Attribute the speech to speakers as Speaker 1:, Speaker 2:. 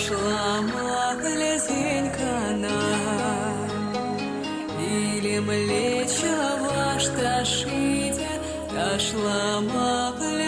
Speaker 1: пошла малезенька нам, Или млеча ваш ташите, дошла малезенька